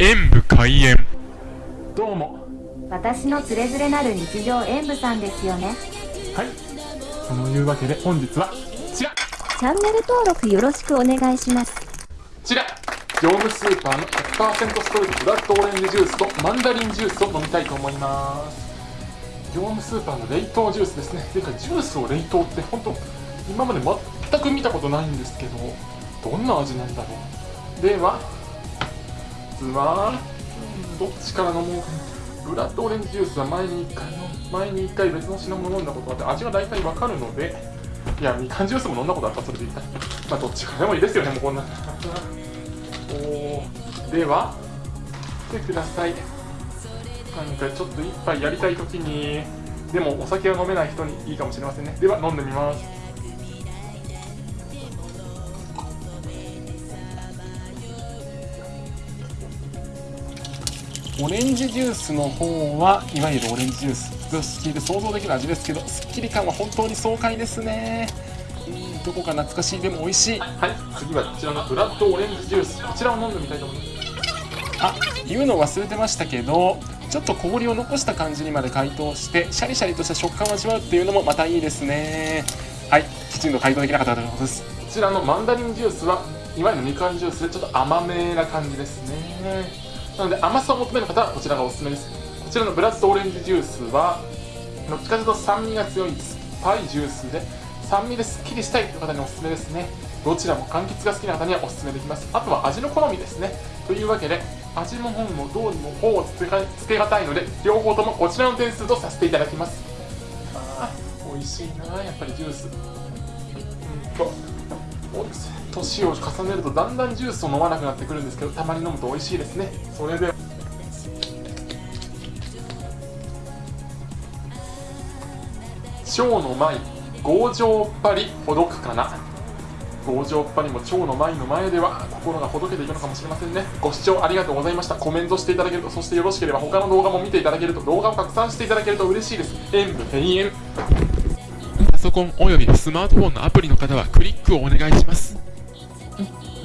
演武開演。どうも。私のつれづれなる日常演舞さんですよね。はい。そのいうわけで本日はこちら。こチャンネル登録よろしくお願いします。ちら。業務スーパーの100%ストレートブラッドオレンジジュースとマンダリンジュースを飲みたいと思います。業務スーパーの冷凍ジュースですね。ていうかジュースを冷凍って本当今まで全く見たことないんですけどどんな味なんだろう。ではまずはどっちから飲もうかブラッドオレンジジュースは前に1回の前に1回別の品物飲んだことがあって味が大体わかるのでいやみかんジュースも飲んだことあったそれでいいかまあどっちからでもいいですよねもうこんな。おでは見てください。なんかちょっと一杯やりたい時にでもお酒は飲めない人にいいかもしれませんね。では飲んでみます。オレンジジュースの方はいわゆるオレンジジュースと聞いて想像できる味ですけどすっきり感は本当に爽快ですね。うんどこか懐かしいでも美味しい。はい。次はこちらのブラッドオレンジジュース。こちらを飲んでみたいと思います。あ言うの忘れてましたけどちょっと氷を残した感じにまで解凍してシャリシャリとした食感を味わうっていうのもまたいいですね。はい。きちんと解凍できなかったということです。こちらのマンダリンジュースはいわゆるみかんジュースでちょっと甘めな感じですねなので甘さを求める方はこちらがおすすめです。こちらのブラッドオレンジジュースはどっちかというと酸味が強い酸っぱいジュースで酸味ですっきりしたいという方におすすめですね。どちらも柑橘が好きな方にはおすすめできます。あとは味の好みですね。というわけで味の方もどうにも方をつけがたいので両方ともこちらの点数とさせていただきます。あ美味しいなやっぱりジュース。うん。と年を重ねるとだんだんジュースを飲まなくなってくるんですけどたまに飲むと美味しいですね。それで。蝶の舞強情っぱりほどくかな。強情っぱりも蝶の舞の前では心がほどけていくのかもしれませんね。ご視聴ありがとうございました。コメントしていただけるとそしてよろしければ他の動画も見ていただけると動画を拡散していただけると嬉しいです。演武閉園パソコンおよびスマートフォンのアプリの方はクリックをお願いします。うん。